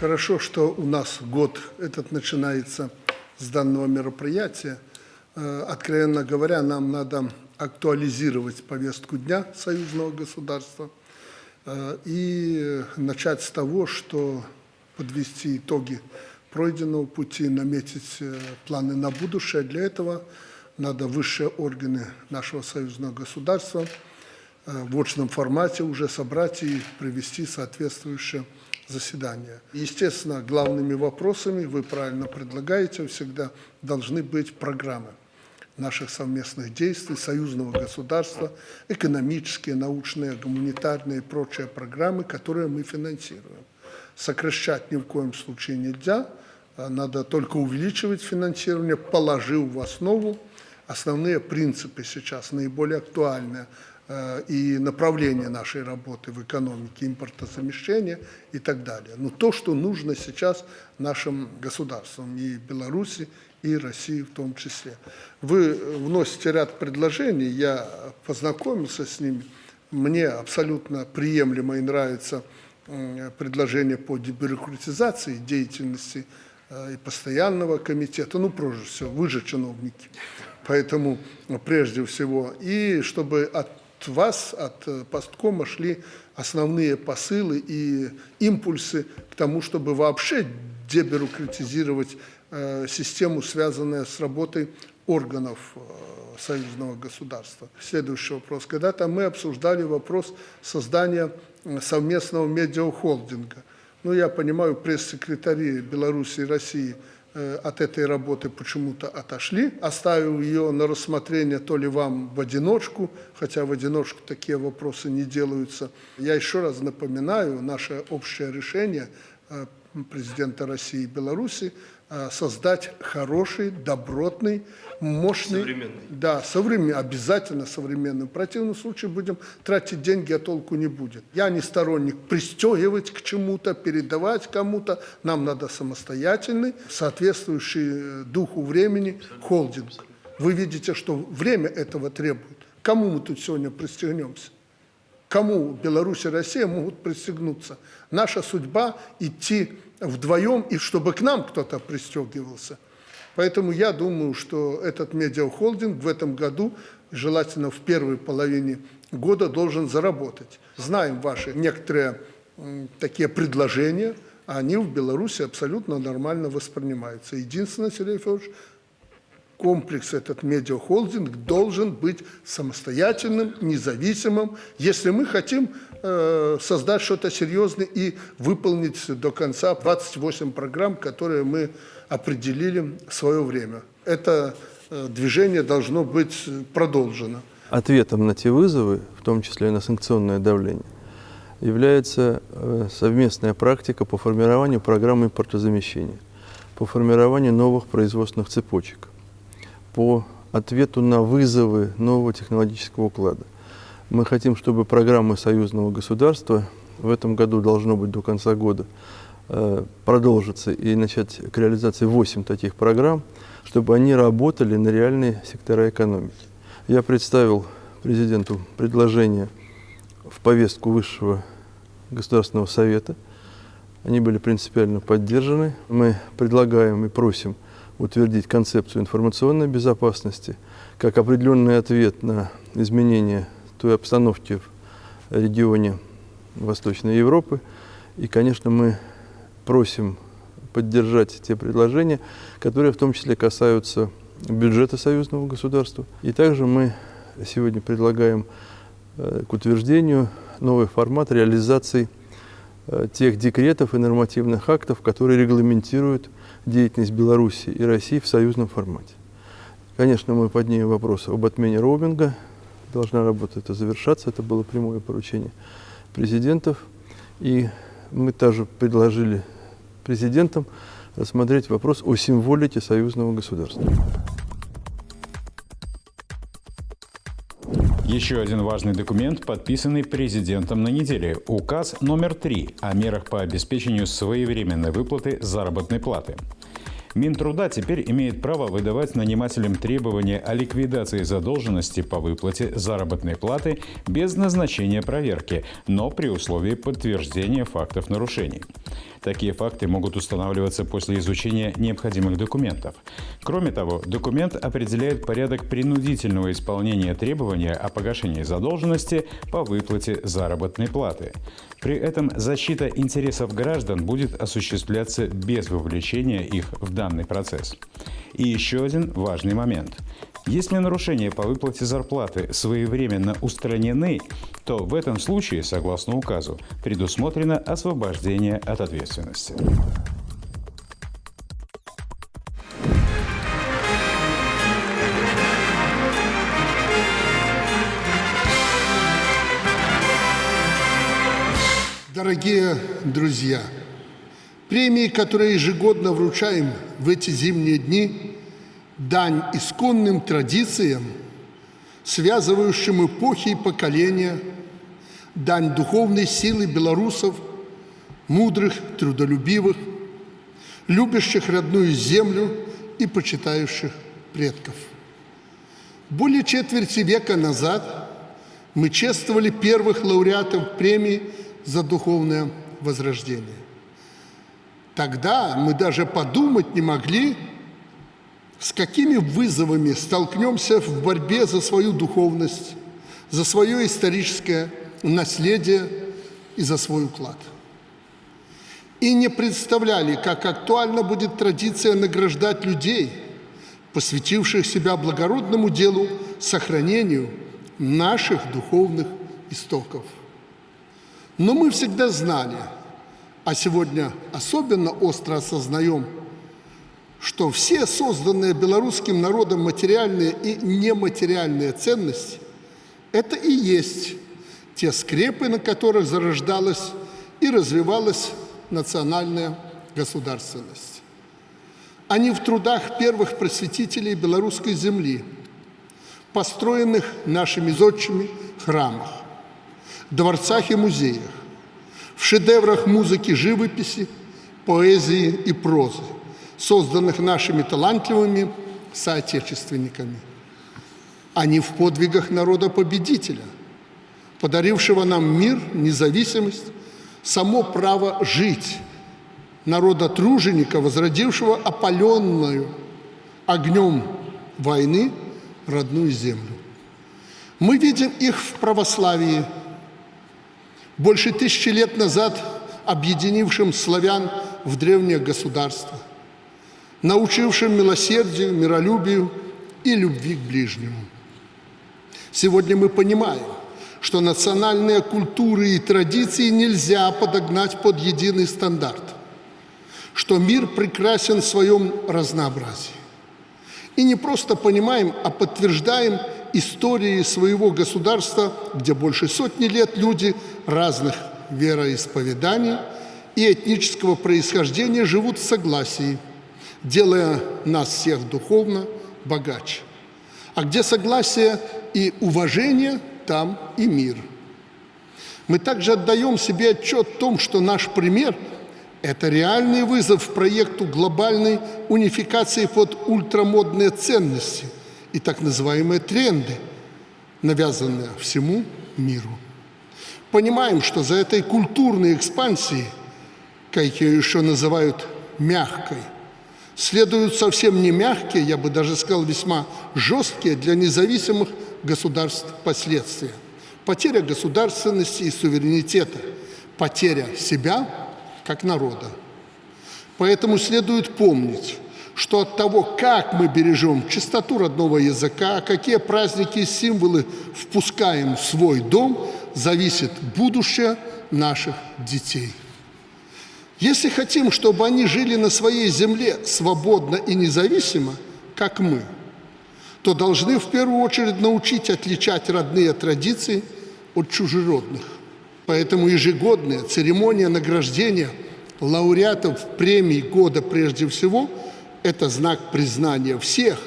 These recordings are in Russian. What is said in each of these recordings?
Хорошо, что у нас год этот начинается с данного мероприятия. Э, Откровенно говоря, нам надо актуализировать повестку дня союзного государства э, и начать с того, что подвести итоги пройденного пути, наметить э, планы на будущее. Для этого надо высшие органы нашего союзного государства в очном формате уже собрать и провести соответствующее заседание. Естественно, главными вопросами, вы правильно предлагаете, всегда должны быть программы наших совместных действий, союзного государства, экономические, научные, гуманитарные и прочие программы, которые мы финансируем. Сокращать ни в коем случае нельзя, а надо только увеличивать финансирование, положив в основу основные принципы сейчас, наиболее актуальные, э, и направление нашей работы в экономике, импортозамещения и так далее. Но то, что нужно сейчас нашим государствам, и Беларуси, и России в том числе. Вы вносите ряд предложений, я познакомился с ними, мне абсолютно приемлемо и нравится м, предложение по дебюрократизации деятельности э, и постоянного комитета, ну, прежде всего, вы же чиновники, поэтому прежде всего, и чтобы от вас, от э, посткома шли основные посылы и импульсы к тому, чтобы вообще дебюрократизировать э, систему, связанную с работой органов э, союзного государства. Следующий вопрос. Когда-то мы обсуждали вопрос создания совместного медиахолдинга. Ну, я понимаю, пресс-секретари Беларуси и России от этой работы почему-то отошли, оставив ее на рассмотрение то ли вам в одиночку, хотя в одиночку такие вопросы не делаются. Я еще раз напоминаю, наше общее решение э, президента России и Беларуси э, создать хороший, добротный, мощный... Современный. Да, современный, обязательно современный. В противном случае будем тратить деньги, а толку не будет. Я не сторонник пристегивать к чему-то, передавать кому-то. Нам надо самостоятельный, соответствующий э, духу времени холдинг. Вы видите, что время этого требует. Кому мы тут сегодня пристегнемся? Кому Беларусь и Россия могут пристегнуться? Наша судьба идти вдвоем, и чтобы к нам кто-то пристегивался. Поэтому я думаю, что этот медиахолдинг в этом году, желательно в первой половине года, должен заработать. Знаем ваши некоторые такие предложения, а они в Беларуси абсолютно нормально воспринимаются. Единственное, Сергей Федорович, комплекс, этот медиахолдинг должен быть самостоятельным, независимым, если мы хотим э, создать что-то серьезное и выполнить до конца 28 программ, которые мы определили в свое время. Это э, движение должно быть продолжено. Ответом на те вызовы, в том числе и на санкционное давление, является э, совместная практика по формированию программы импортозамещения, по формированию новых производственных цепочек, по ответу на вызовы нового технологического уклада. Мы хотим, чтобы программы союзного государства в этом году должно быть до конца года э, продолжиться и начать к реализации 8 таких программ, чтобы они работали на реальные сектора экономики. Я представил президенту предложение в повестку Высшего Государственного Совета. Они были принципиально поддержаны. Мы предлагаем и просим утвердить концепцию информационной безопасности как определенный ответ на изменения той обстановки в регионе Восточной Европы. И, конечно, мы просим поддержать те предложения, которые в том числе касаются бюджета союзного государства. И также мы сегодня предлагаем э, к утверждению новый формат реализации э, тех декретов и нормативных актов, которые регламентируют деятельность Беларуси и России в союзном формате. Конечно, мы поднимем вопрос об отмене роуминга. Должна работа это завершаться. Это было прямое поручение президентов. И мы также предложили президентам рассмотреть вопрос о символике союзного государства. Еще один важный документ, подписанный президентом на неделе – указ номер 3 о мерах по обеспечению своевременной выплаты заработной платы. Минтруда теперь имеет право выдавать нанимателям требования о ликвидации задолженности по выплате заработной платы без назначения проверки, но при условии подтверждения фактов нарушений. Такие факты могут устанавливаться после изучения необходимых документов. Кроме того, документ определяет порядок принудительного исполнения требования о погашении задолженности по выплате заработной платы. При этом защита интересов граждан будет осуществляться без вовлечения их в данный процесс. И еще один важный момент. Если нарушения по выплате зарплаты своевременно устранены, то в этом случае, согласно указу, предусмотрено освобождение от ответственности. Дорогие друзья, премии, которые ежегодно вручаем в эти зимние дни, дань исконным традициям, связывающим эпохи и поколения, дань духовной силы белорусов, мудрых, трудолюбивых, любящих родную землю и почитающих предков. Более четверти века назад мы чествовали первых лауреатов премии за духовное возрождение. Тогда мы даже подумать не могли, с какими вызовами столкнемся в борьбе за свою духовность, за свое историческое наследие и за свой уклад. И не представляли, как актуальна будет традиция награждать людей, посвятивших себя благородному делу сохранению наших духовных истоков. Но мы всегда знали, а сегодня особенно остро осознаем, что все созданные белорусским народом материальные и нематериальные ценности – это и есть те скрепы, на которых зарождалась и развивалась национальная государственность. Они в трудах первых просветителей белорусской земли, построенных нашими зодчими храмах, дворцах и музеях, в шедеврах музыки, живописи, поэзии и прозы, созданных нашими талантливыми соотечественниками, не в подвигах народа-победителя, подарившего нам мир, независимость, само право жить, народа-труженика, возродившего опаленную огнем войны родную землю. Мы видим их в православии, больше тысячи лет назад объединившим славян в древнее государство, научившим милосердию, миролюбию и любви к ближнему. Сегодня мы понимаем, что национальные культуры и традиции нельзя подогнать под единый стандарт, что мир прекрасен в своем разнообразии. И не просто понимаем, а подтверждаем истории своего государства, где больше сотни лет люди разных вероисповеданий и этнического происхождения живут в согласии, делая нас всех духовно богаче. А где согласие и уважение, там и мир. Мы также отдаем себе отчет в том, что наш пример – это реальный вызов проекту глобальной унификации под ультрамодные ценности – и так называемые тренды, навязанные всему миру. Понимаем, что за этой культурной экспансией, как ее еще называют мягкой, следуют совсем не мягкие, я бы даже сказал, весьма жесткие для независимых государств последствия. Потеря государственности и суверенитета, потеря себя как народа. Поэтому следует помнить, что от того, как мы бережем чистоту родного языка, какие праздники и символы впускаем в свой дом, зависит будущее наших детей. Если хотим, чтобы они жили на своей земле свободно и независимо, как мы, то должны в первую очередь научить отличать родные традиции от чужеродных. Поэтому ежегодная церемония награждения лауреатов премии года прежде всего – это знак признания всех,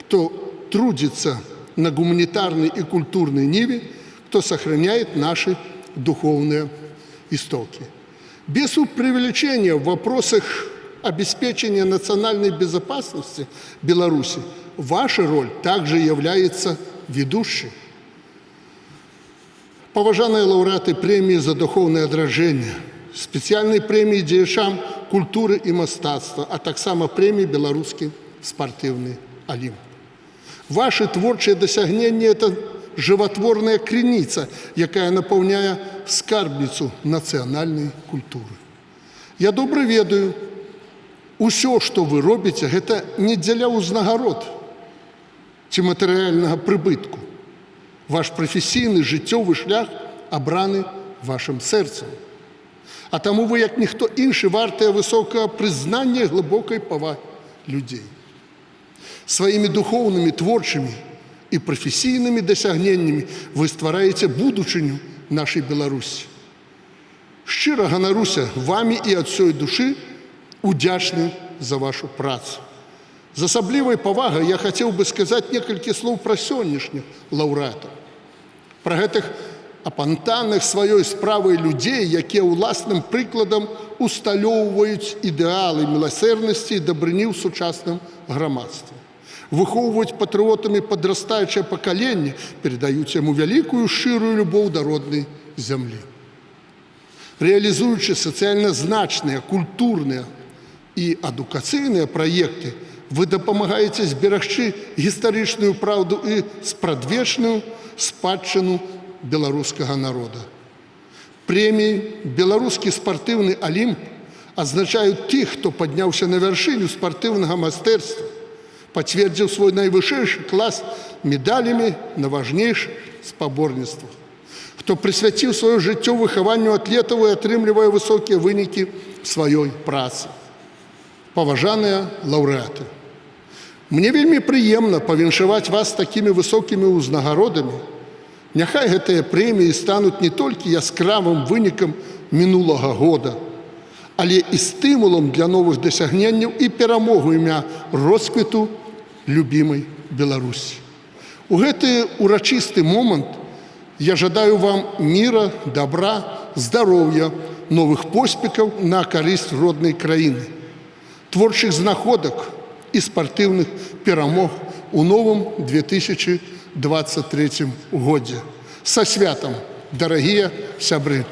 кто трудится на гуманитарной и культурной ниве, кто сохраняет наши духовные истоки. Без преувеличения в вопросах обеспечения национальной безопасности Беларуси ваша роль также является ведущей. Поважаныя лаўрэаты прэміі за духоўнае адражэнне, спецыяльнай прэміі дзеячам культуры і мастацтва, а таксама прэміі беларускі спартыўны алімп. Ваши творчыя дасягненні это жыватворная крыніца, якая напаўняе скарбніцу нацыянальнай культуры. Я добра ведаю, усё, што вы робіце, гэта не дзеля ўзнагарод ці матэрыяльнага прыбытку. Ваш прафесійны жыццёвы шлях абраны вашым сэрцам. А таму вы, як ніхто іншы вартыя высокага прызнання і глыбокай павагі людзей. Сваімі духоўнымі творчымі і прафесійнымі дасягненнямі вы ствараеце будучыню нашай Беларусі. Шчыра ганаруся вамі і ад сёй душы удзячны за вашу працу. З асаблівай павагай я хацеў бы сказаць некалькі слоў пра сённяшніх лаўрэатаў. Пра гэтых апантаных сваёй справай людзей, якія ўласным прыкладам усталёўваюць ідэалы міласэрнасці і дабрыні ў сучасным грамадстве. Выхоўваюць патрыотамі падрастаючае пакаленне, перадаюць яму вялікую шчырую любоў да роднай зямлі. Рэалізуючы сацыяльна значныя, культурныя і адукацыйныя праекты, вы дапамагаеце зберагчы гістарычную праўду і спрадвечную спадчыну беларускага народа. Прэміі беларускі спартыўны алімп азначаюць тых, хто падняўся на вяршыню спартыўнага майстэрства, пацвердзіў свой найвышэйшы клас медалямі на важнейшых спаборніцтвах. Хто прысвяціў сваё жыццё выхаванню атлетаў і атрымлівае высокія вынікі сваёй працы. Паважаныя лаўрэаты. Мне вельмі прыемна павіншаваць вас такімі высокімі ўзнагародамі. Няхай гэтыя прэміі стануць не толькі яскравым вынікам мінулага года, але і стымулам для новых дасягненняў і перамогу імя росквіту любімай Беларусі. У гэты урачысты момант я жадаю вам мира, добра, здароўя, новых поспехаў на карысць роднай краіны, творчых знаходак і спартыўных перамог у новым 2023 годзе. Са святам, дарагія сябры!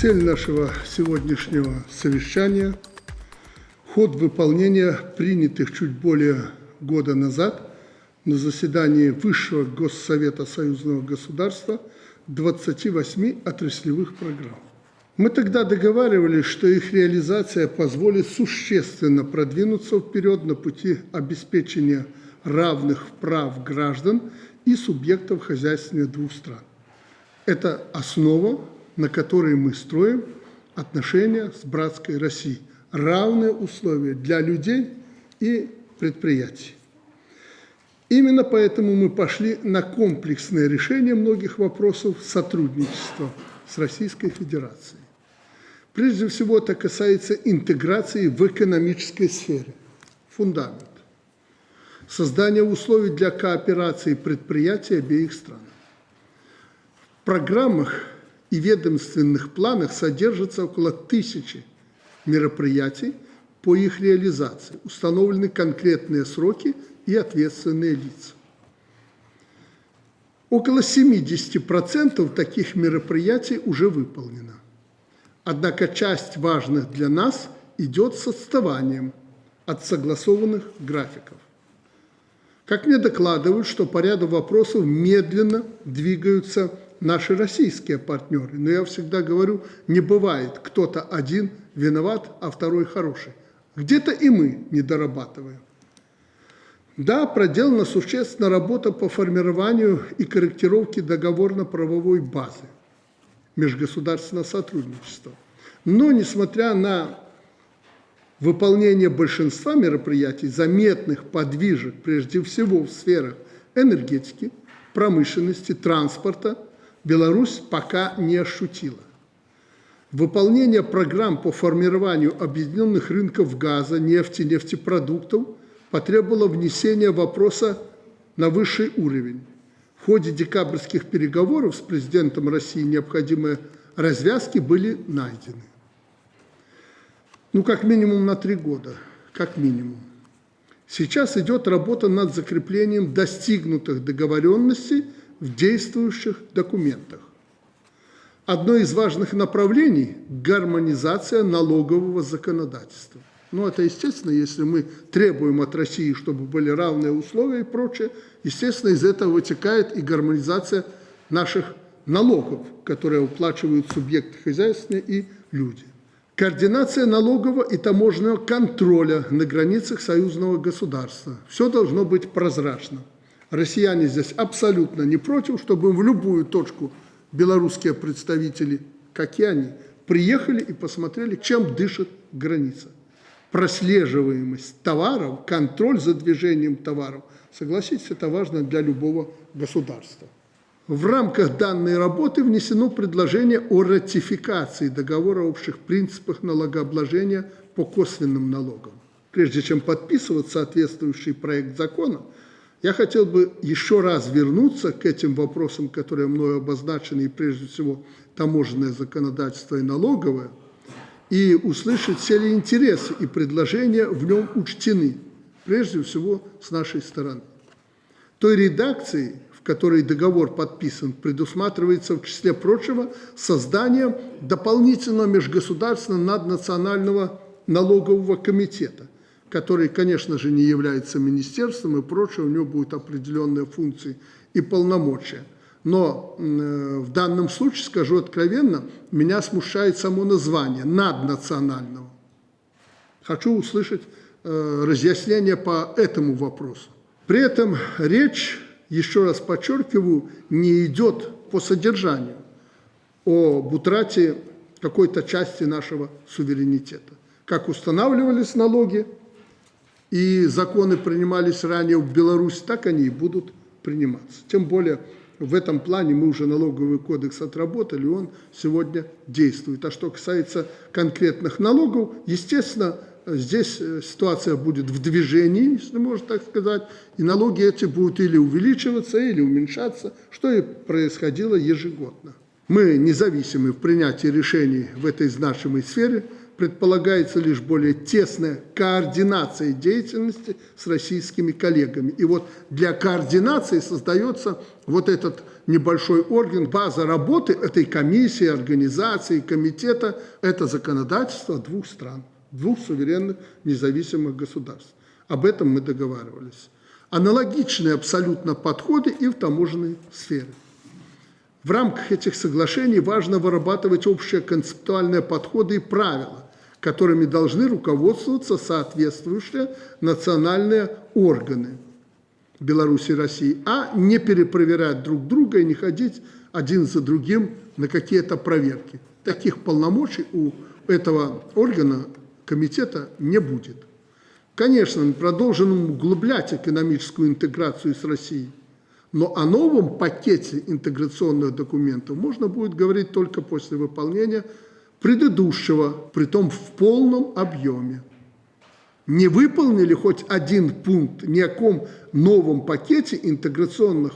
Цель нашего сегодняшнего совещания – ход выполнения принятых чуть более года назад на заседании Высшего Госсовета Союзного государства 28 отраслевых программ. Мы тогда договаривались, что их реализация позволит существенно продвинуться вперед на пути обеспечения равных прав граждан и субъектов хозяйствования двух стран. Это основа, на которой мы строим отношения с братской Россией. Равные условия для людей и предприятий. Именно поэтому мы пошли на комплексное решение многих вопросов сотрудничества с Российской Федерацией. Прежде всего, это касается интеграции в экономической сфере. Фундамент. Создание условий для кооперации предприятий обеих стран. В программах и ведомственных планах содержится около тысячи мероприятий по их реализации. Установлены конкретные сроки и ответственные лица. Около 70% таких мероприятий уже выполнено. Однако часть важных для нас идет с отставанием от согласованных графиков. Как мне докладывают, что по ряду вопросов медленно двигаются наши российские партнеры. Но я всегда говорю, не бывает кто-то один виноват, а второй хороший. Где-то и мы не дорабатываем. Да, проделана существенная работа по формированию и корректировке договорно-правовой базы межгосударственного сотрудничества. Но, несмотря на выполнение большинства мероприятий, заметных подвижек, прежде всего в сферах энергетики, промышленности, транспорта, Беларусь пока не ощутила. Выполнение программ по формированию объединенных рынков газа, нефти, нефтепродуктов потребовало внесения вопроса на высший уровень. В ходе декабрьских переговоров с президентом России необходимые развязки были найдены. Ну, как минимум на три года, как минимум. Сейчас идет работа над закреплением достигнутых договоренностей в действующих документах. Одно из важных направлений – гармонизация налогового законодательства. Ну, это естественно, если мы требуем от России, чтобы были равные условия и прочее, естественно, из этого вытекает и гармонизация наших налогов, которые уплачивают субъекты хозяйственные и люди. Координация налогового и таможенного контроля на границах союзного государства. Все должно быть прозрачно. Россияне здесь абсолютно не против, чтобы в любую точку белорусские представители, как и они, приехали и посмотрели, чем дышит граница. Прослеживаемость товаров, контроль за движением товаров. Согласитесь, это важно для любого государства. В рамках данной работы внесено предложение о ратификации договора о общих принципах налогообложения по косвенным налогам. Прежде чем подписывать соответствующий проект закона, я хотел бы еще раз вернуться к этим вопросам, которые мною обозначены, и прежде всего таможенное законодательство и налоговое, и услышать все ли интересы и предложения в нем учтены, прежде всего с нашей стороны. Той редакции, в которой договор подписан, предусматривается в числе прочего создание дополнительного межгосударственного наднационального налогового комитета – который, конечно же, не является министерством и прочее, у него будут определенные функции и полномочия. Но э, в данном случае, скажу откровенно, меня смущает само название наднационального. Хочу услышать э, разъяснение по этому вопросу. При этом речь, еще раз подчеркиваю, не идет по содержанию об утрате какой-то части нашего суверенитета. Как устанавливались налоги, и законы принимались ранее в Беларуси, так они и будут приниматься. Тем более в этом плане мы уже налоговый кодекс отработали, он сегодня действует. А что касается конкретных налогов, естественно, здесь э, ситуация будет в движении, если можно так сказать, и налоги эти будут или увеличиваться, или уменьшаться, что и происходило ежегодно. Мы независимы в принятии решений в этой значимой сфере, предполагается лишь более тесная координация деятельности с российскими коллегами. И вот для координации создается вот этот небольшой орган, база работы этой комиссии, организации, комитета. Это законодательство двух стран, двух суверенных независимых государств. Об этом мы договаривались. Аналогичные абсолютно подходы и в таможенной сфере. В рамках этих соглашений важно вырабатывать общие концептуальные подходы и правила, которыми должны руководствоваться соответствующие национальные органы Беларуси и России, а не перепроверять друг друга и не ходить один за другим на какие-то проверки. Таких полномочий у этого органа, комитета не будет. Конечно, мы продолжим углублять экономическую интеграцию с Россией, но о новом пакете интеграционных документов можно будет говорить только после выполнения предыдущего, притом в полном объеме. Не выполнили хоть один пункт, ни о ком новом пакете интеграционных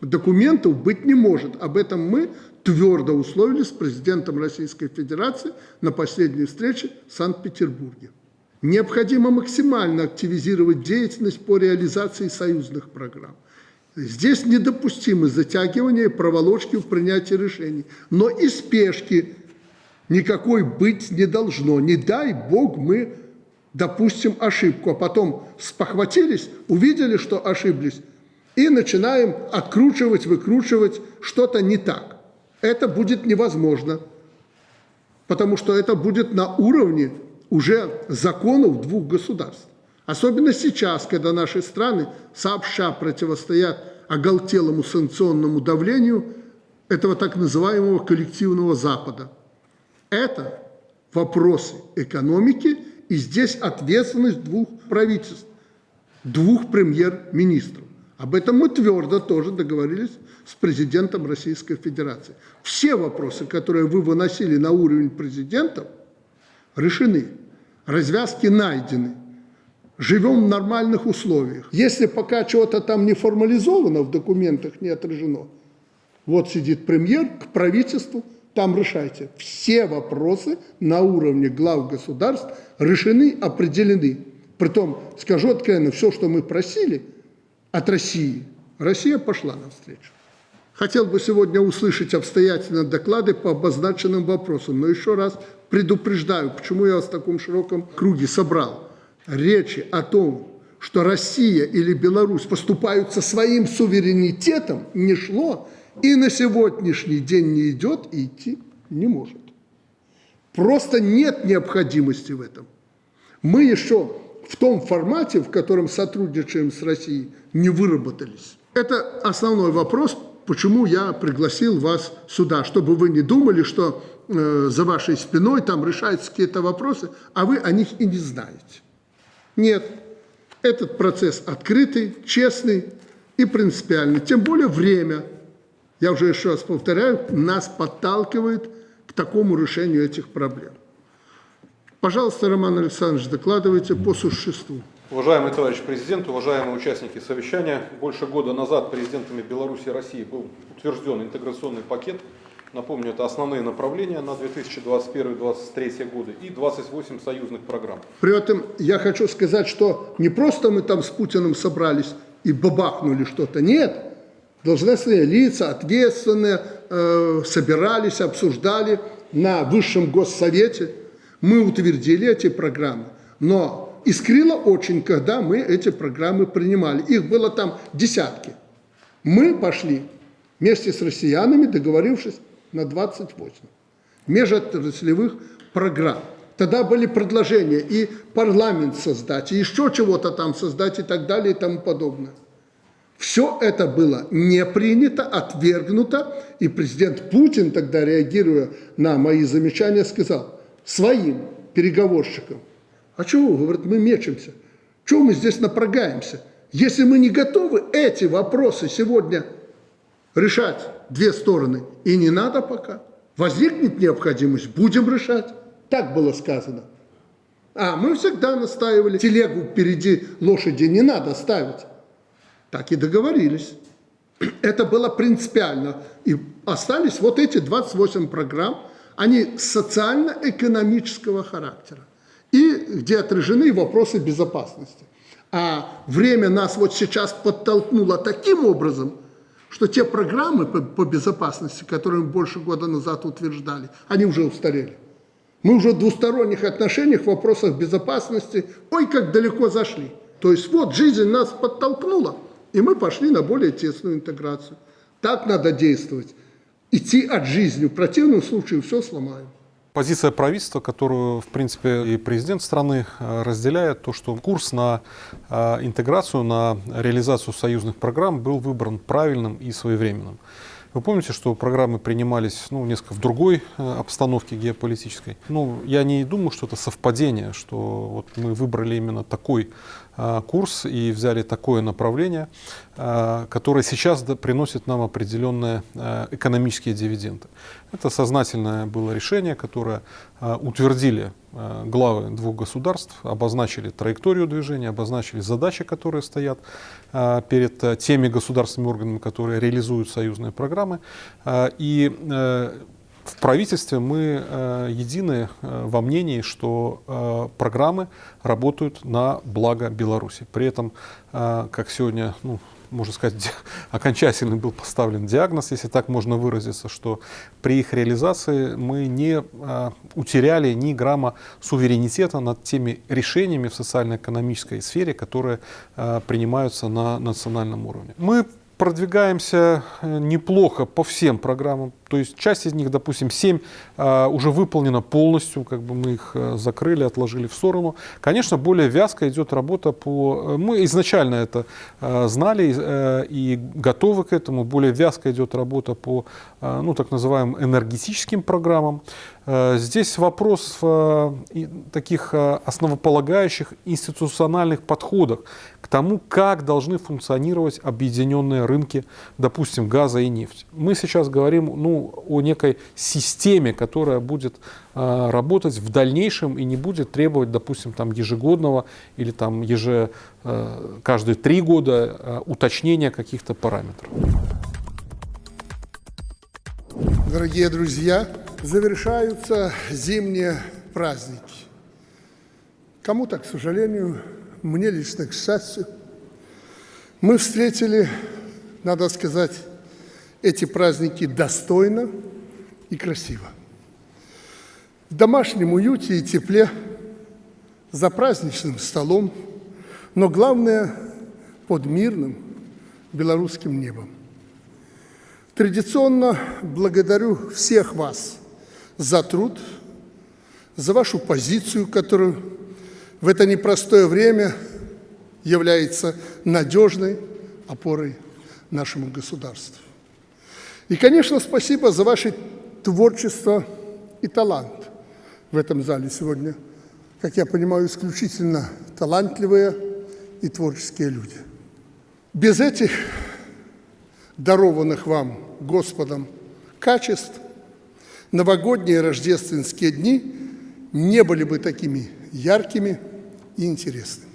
документов быть не может. Об этом мы твердо условились с президентом Российской Федерации на последней встрече в Санкт-Петербурге. Необходимо максимально активизировать деятельность по реализации союзных программ. Здесь недопустимы затягивание и проволочки в принятии решений, но и спешки никакой быть не должно. Не дай Бог мы допустим ошибку, а потом спохватились, увидели, что ошиблись, и начинаем откручивать, выкручивать что-то не так. Это будет невозможно, потому что это будет на уровне уже законов двух государств. Особенно сейчас, когда наши страны сообща противостоят оголтелому санкционному давлению этого так называемого коллективного Запада. Это вопросы экономики, и здесь ответственность двух правительств, двух премьер-министров. Об этом мы твердо тоже договорились с президентом Российской Федерации. Все вопросы, которые вы выносили на уровень президентов, решены. Развязки найдены. Живем в нормальных условиях. Если пока чего-то там не формализовано, в документах не отражено, вот сидит премьер к правительству, там решайте. Все вопросы на уровне глав государств решены, определены. Притом, скажу откровенно, все, что мы просили от России, Россия пошла навстречу. Хотел бы сегодня услышать обстоятельно доклады по обозначенным вопросам, но еще раз предупреждаю, почему я вас в таком широком круге собрал. Речи о том, что Россия или Беларусь поступают со своим суверенитетом, не шло и на сегодняшний день не идет и идти не может. Просто нет необходимости в этом. Мы еще в том формате, в котором сотрудничаем с Россией, не выработались. Это основной вопрос, почему я пригласил вас сюда, чтобы вы не думали, что э, за вашей спиной там решаются какие-то вопросы, а вы о них и не знаете. Нет, этот процесс открытый, честный и принципиальный. Тем более время, я уже еще раз повторяю, нас подталкивает к такому решению этих проблем. Пожалуйста, Роман Александрович, докладывайте по существу. Уважаемый товарищ президент, уважаемые участники совещания, больше года назад президентами Беларуси и России был утвержден интеграционный пакет. Напомню, это основные направления на 2021-2023 годы и 28 союзных программ. При этом я хочу сказать, что не просто мы там с Путиным собрались и бабахнули что-то, нет. Должностные лица, ответственные, э, собирались, обсуждали на Высшем Госсовете. Мы утвердили эти программы, но искрило очень, когда мы эти программы принимали. Их было там десятки. Мы пошли вместе с россиянами, договорившись на 28 межотраслевых программ. Тогда были предложения и парламент создать, и еще чего-то там создать и так далее и тому подобное. Все это было не принято, отвергнуто, и президент Путин тогда, реагируя на мои замечания, сказал своим переговорщикам – а чего, говорит, мы мечемся? Чего мы здесь напрогаемся? Если мы не готовы эти вопросы сегодня решать две стороны, и не надо пока, возникнет необходимость, будем решать. Так было сказано. А мы всегда настаивали, телегу впереди лошади не надо ставить. Так и договорились. Это было принципиально. И остались вот эти 28 программ, Они социально-экономического характера и где отражены вопросы безопасности. А время нас вот сейчас подтолкнуло таким образом, что те программы по, по безопасности, которые мы больше года назад утверждали, они уже устарели. Мы уже в двусторонних отношениях в вопросах безопасности, ой, как далеко зашли. То есть вот жизнь нас подтолкнула, и мы пошли на более тесную интеграцию. Так надо действовать. Идти от жизни. В противном случае все сломаем. Позиция правительства, которую, в принципе, и президент страны э, разделяет, то, что курс на э, интеграцию, на реализацию союзных программ был выбран правильным и своевременным. Вы помните, что программы принимались ну, несколько в другой э, обстановке геополитической? Ну, я не думаю, что это совпадение, что вот мы выбрали именно такой курс и взяли такое направление, э, которое сейчас приносит нам определенные э, экономические дивиденды. Это сознательное было решение, которое э, утвердили э, главы двух государств, обозначили траекторию движения, обозначили задачи, которые стоят э, перед э, теми государственными органами, которые реализуют союзные программы. Э, и э, в правительстве мы э, едины э, во мнении, что э, программы работают на благо Беларуси. При этом, как сегодня ну, можно сказать, окончательно был поставлен диагноз, если так можно выразиться, что при их реализации мы не а, утеряли ни грамма суверенитета над теми решениями в социально-экономической сфере, которые а, принимаются на национальном уровне. Мы продвигаемся э, неплохо по всем программам. То есть часть из них, допустим, 7 а, уже выполнена полностью, как бы мы их э, закрыли, отложили в сторону. Конечно, более вязко идет работа по... э, Мы изначально это э, знали э, и готовы к этому. Более вязко идет работа по э, ну, так называемым энергетическим программам. Э, Здесь вопрос в э, таких э, основополагающих институциональных подходах к тому, как должны функционировать объединенные рынки, допустим, газа и нефти. Мы сейчас говорим ну, о некой системе, которая будет э, работать в дальнейшем и не будет требовать, допустим, там, ежегодного или там, еже, э, каждые три года э, уточнения каких-то параметров. Дорогие друзья, завершаются зимние праздники. Кому-то, к сожалению, мне лично, к счастью, мы встретили, надо сказать, эти праздники достойно и красиво. В домашнем уюте и тепле, за праздничным столом, но главное – под мирным белорусским небом. Традиционно благодарю всех вас за труд, за вашу позицию, которую в это непростое время является надежной опорой нашему государству. И, конечно, спасибо за ваше творчество и талант в этом зале сегодня. Как я понимаю, исключительно талантливые и творческие люди. Без этих дарованных вам Господом качеств, новогодние рождественские дни не были бы такими яркими и интересными.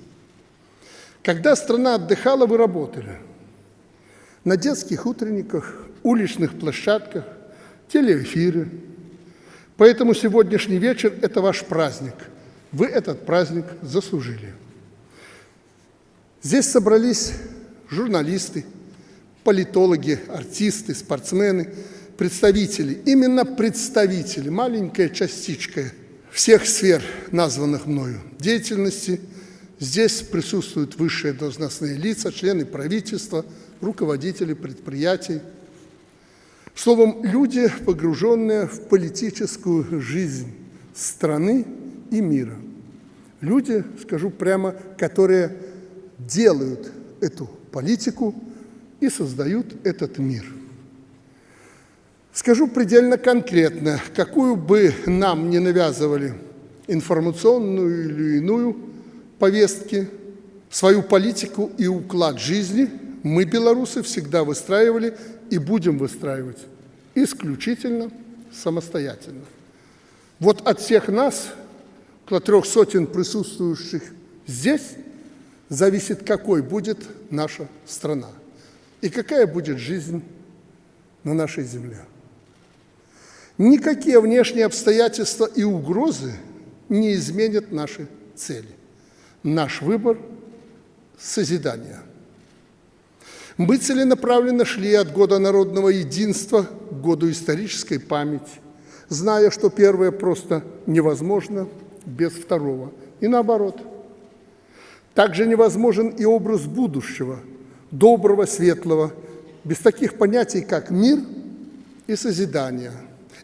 Когда страна отдыхала, вы работали на детских утренниках, уличных площадках, телеэфиры. Поэтому сегодняшний вечер – это ваш праздник. Вы этот праздник заслужили. Здесь собрались журналисты, политологи, артисты, спортсмены, представители, именно представители, маленькая частичка всех сфер, названных мною деятельности. Здесь присутствуют высшие должностные лица, члены правительства, руководители предприятий. Словом, люди, погруженные в политическую жизнь страны и мира. Люди, скажу прямо, которые делают эту политику и создают этот мир. Скажу предельно конкретно, какую бы нам не навязывали информационную или иную повестки, свою политику и уклад жизни мы, белорусы, всегда выстраивали и будем выстраивать исключительно самостоятельно. Вот от всех нас, около трех сотен присутствующих здесь, зависит, какой будет наша страна и какая будет жизнь на нашей земле. Никакие внешние обстоятельства и угрозы не изменят наши цели. Наш выбор – созидание. Мы целенаправленно шли от года народного единства к году исторической памяти, зная, что первое просто невозможно без второго. И наоборот. Также невозможен и образ будущего, доброго, светлого, без таких понятий, как мир и созидание.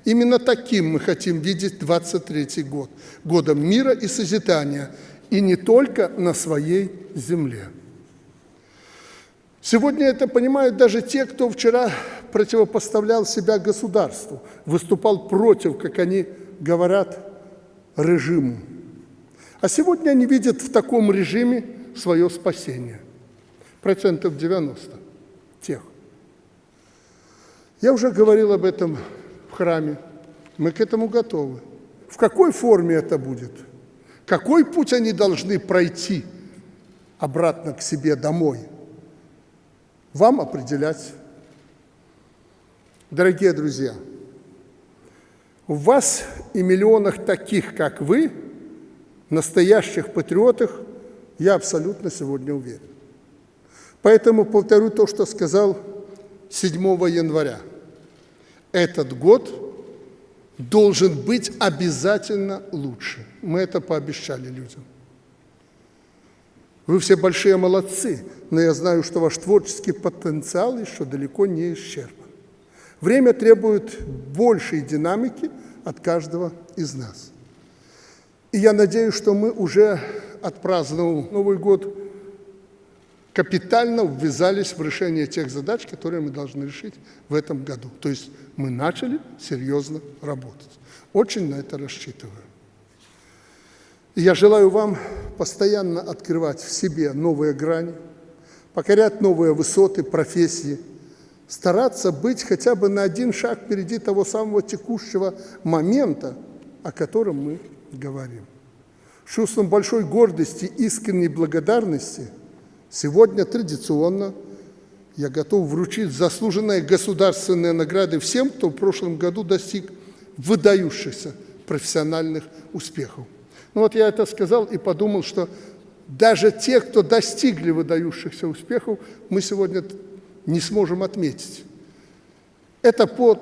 Именно таким мы хотим видеть 23 год, годом мира и созидания, и не только на своей земле. Сегодня это понимают даже те, кто вчера противопоставлял себя государству, выступал против, как они говорят, режиму. А сегодня они видят в таком режиме свое спасение. Процентов 90 тех. Я уже говорил об этом храме. Мы к этому готовы. В какой форме это будет? Какой путь они должны пройти обратно к себе домой – вам определять. Дорогие друзья, в вас и миллионах таких, как вы, настоящих патриотах, я абсолютно сегодня уверен. Поэтому повторю то, что сказал 7 января. Этот год должен быть обязательно лучше. Мы это пообещали людям. Вы все большие молодцы, но я знаю, что ваш творческий потенциал еще далеко не исчерпан. Время требует большей динамики от каждого из нас. И я надеюсь, что мы уже, отпраздновав Новый год, капитально ввязались в решение тех задач, которые мы должны решить в этом году. То есть мы начали серьезно работать. Очень на это рассчитываю. И я желаю вам постоянно открывать в себе новые грани, покорять новые высоты, профессии, стараться быть хотя бы на один шаг впереди того самого текущего момента, о котором мы говорим. С чувством большой гордости, искренней благодарности сегодня традиционно я готов вручить заслуженные государственные награды всем, кто в прошлом году достиг выдающихся профессиональных успехов. Ну вот я это сказал и подумал, что даже те, кто достигли выдающихся успехов, мы сегодня не сможем отметить. Это по,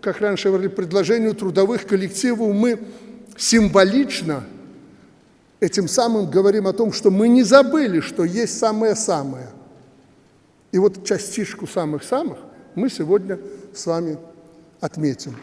как раньше говорили, предложению трудовых коллективов мы символично этим самым говорим о том, что мы не забыли, что есть самое-самое. И вот частичку самых-самых мы сегодня с вами отметим.